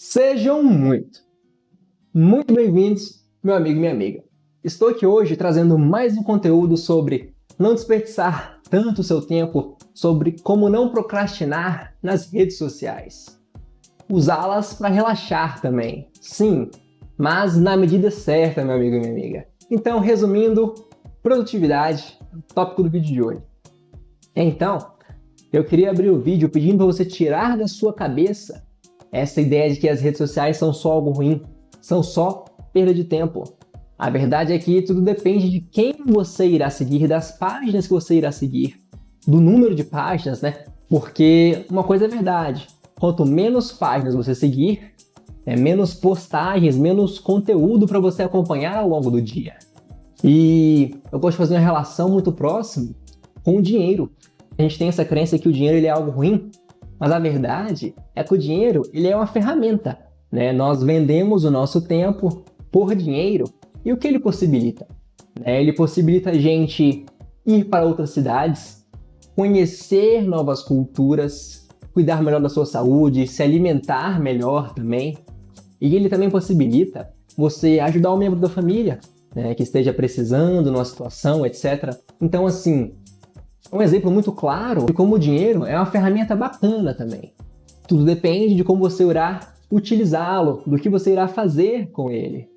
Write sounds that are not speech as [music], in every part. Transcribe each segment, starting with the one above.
Sejam muito, muito bem-vindos, meu amigo e minha amiga. Estou aqui hoje trazendo mais um conteúdo sobre não desperdiçar tanto seu tempo, sobre como não procrastinar nas redes sociais. Usá-las para relaxar também, sim, mas na medida certa, meu amigo e minha amiga. Então, resumindo, produtividade, tópico do vídeo de hoje. Então, eu queria abrir o vídeo pedindo para você tirar da sua cabeça essa ideia de que as redes sociais são só algo ruim, são só perda de tempo. A verdade é que tudo depende de quem você irá seguir, das páginas que você irá seguir, do número de páginas, né? Porque uma coisa é verdade, quanto menos páginas você seguir, é menos postagens, menos conteúdo para você acompanhar ao longo do dia. E eu gosto de fazer uma relação muito próxima com o dinheiro. A gente tem essa crença que o dinheiro ele é algo ruim, mas a verdade é que o dinheiro ele é uma ferramenta. Né? Nós vendemos o nosso tempo por dinheiro e o que ele possibilita? Né? Ele possibilita a gente ir para outras cidades, conhecer novas culturas, cuidar melhor da sua saúde, se alimentar melhor também. E ele também possibilita você ajudar um membro da família né, que esteja precisando numa situação, etc. Então, assim, um exemplo muito claro de como o dinheiro é uma ferramenta bacana também. Tudo depende de como você irá utilizá-lo, do que você irá fazer com ele.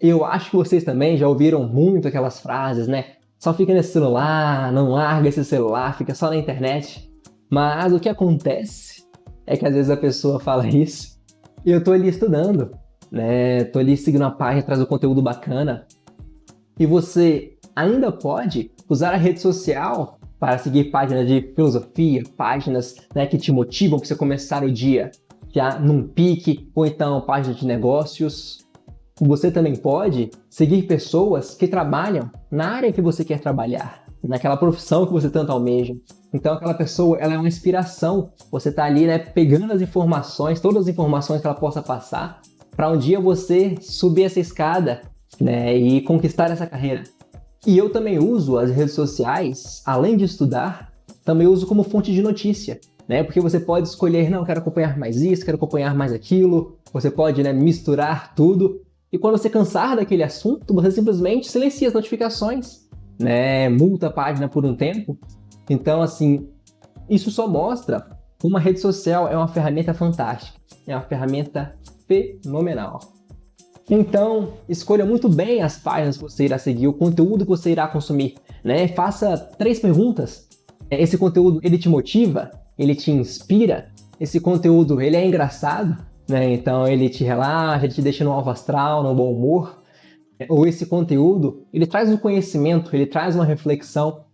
Eu acho que vocês também já ouviram muito aquelas frases, né? Só fica nesse celular, não larga esse celular, fica só na internet. Mas o que acontece é que às vezes a pessoa fala [laughs] isso e eu tô ali estudando, né? Tô ali seguindo a página, traz um conteúdo bacana. E você ainda pode usar a rede social para seguir páginas de filosofia, páginas né, que te motivam para você começar o dia já num pique, ou então páginas de negócios. Você também pode seguir pessoas que trabalham na área que você quer trabalhar, naquela profissão que você tanto almeja. Então aquela pessoa ela é uma inspiração. Você está ali né, pegando as informações, todas as informações que ela possa passar, para um dia você subir essa escada né, e conquistar essa carreira. E eu também uso as redes sociais, além de estudar, também uso como fonte de notícia, né? Porque você pode escolher, não, quero acompanhar mais isso, quero acompanhar mais aquilo, você pode né, misturar tudo, e quando você cansar daquele assunto, você simplesmente silencia as notificações, né? Multa a página por um tempo. Então, assim, isso só mostra como uma rede social é uma ferramenta fantástica, é uma ferramenta fenomenal. Então, escolha muito bem as páginas que você irá seguir, o conteúdo que você irá consumir. Né? Faça três perguntas. É, esse conteúdo, ele te motiva? Ele te inspira? Esse conteúdo, ele é engraçado? Né? Então, ele te relaxa, ele te deixa no alvo astral, no bom humor? É, ou esse conteúdo, ele traz um conhecimento, ele traz uma reflexão?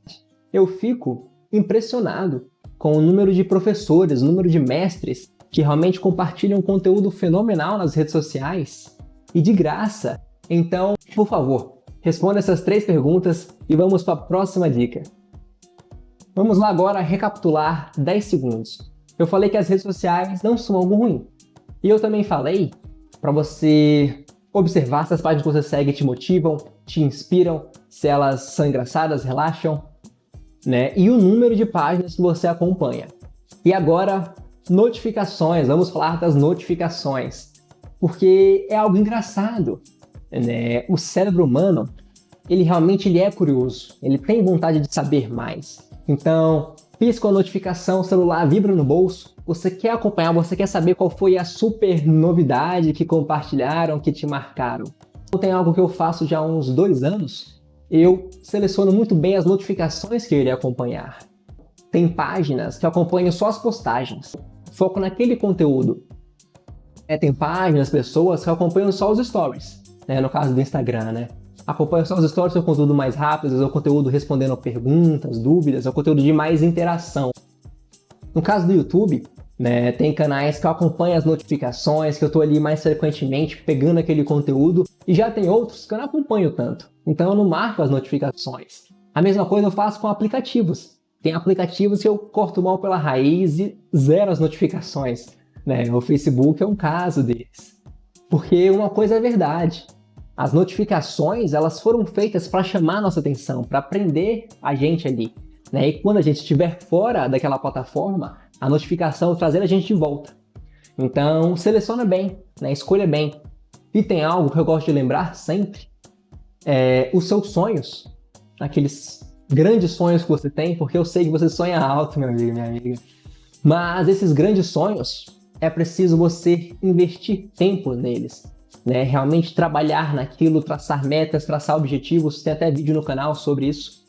Eu fico impressionado com o número de professores, o número de mestres que realmente compartilham conteúdo fenomenal nas redes sociais e de graça. Então, por favor, responda essas três perguntas e vamos para a próxima dica. Vamos lá agora recapitular 10 segundos. Eu falei que as redes sociais não são algo ruim. E eu também falei para você observar se as páginas que você segue te motivam, te inspiram, se elas são engraçadas, relaxam, né? E o número de páginas que você acompanha. E agora, notificações. Vamos falar das notificações porque é algo engraçado. Né? O cérebro humano, ele realmente ele é curioso, ele tem vontade de saber mais. Então, pisca a notificação, o celular vibra no bolso, você quer acompanhar, você quer saber qual foi a super novidade que compartilharam, que te marcaram. Tem algo que eu faço já há uns dois anos, eu seleciono muito bem as notificações que eu irei acompanhar. Tem páginas que eu acompanho só as postagens, foco naquele conteúdo. É, tem páginas, pessoas que acompanham só os stories, né? no caso do Instagram, né? Acompanham só os stories, é o conteúdo mais rápido, é o conteúdo respondendo perguntas, dúvidas, é o conteúdo de mais interação. No caso do YouTube, né, tem canais que eu acompanho as notificações, que eu tô ali mais frequentemente pegando aquele conteúdo, e já tem outros que eu não acompanho tanto, então eu não marco as notificações. A mesma coisa eu faço com aplicativos. Tem aplicativos que eu corto mal pela raiz e zero as notificações. Né? O Facebook é um caso deles. Porque uma coisa é verdade, as notificações elas foram feitas para chamar nossa atenção, para prender a gente ali. Né? E quando a gente estiver fora daquela plataforma, a notificação trazer a gente de volta. Então, seleciona bem, né? escolha bem. E tem algo que eu gosto de lembrar sempre, é, os seus sonhos, aqueles grandes sonhos que você tem, porque eu sei que você sonha alto, meu amigo, minha amiga. Mas esses grandes sonhos, é preciso você investir tempo neles, né? Realmente trabalhar naquilo, traçar metas, traçar objetivos, tem até vídeo no canal sobre isso.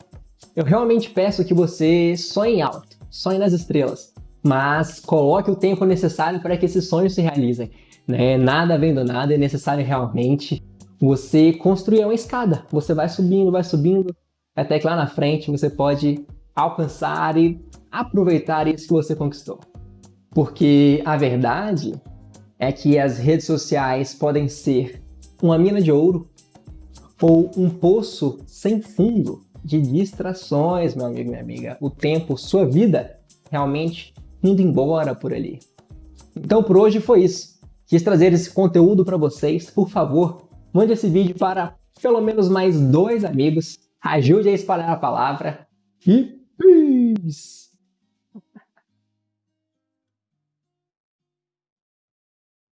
Eu realmente peço que você sonhe alto, sonhe nas estrelas, mas coloque o tempo necessário para que esses sonhos se realizem. Né? Nada vem do nada, é necessário realmente você construir uma escada. Você vai subindo, vai subindo, até que lá na frente você pode alcançar e aproveitar isso que você conquistou. Porque a verdade é que as redes sociais podem ser uma mina de ouro ou um poço sem fundo de distrações, meu amigo, minha amiga. O tempo, sua vida, realmente indo embora por ali. Então por hoje foi isso. Quis trazer esse conteúdo para vocês. Por favor, mande esse vídeo para pelo menos mais dois amigos. Ajude a espalhar a palavra. E peace!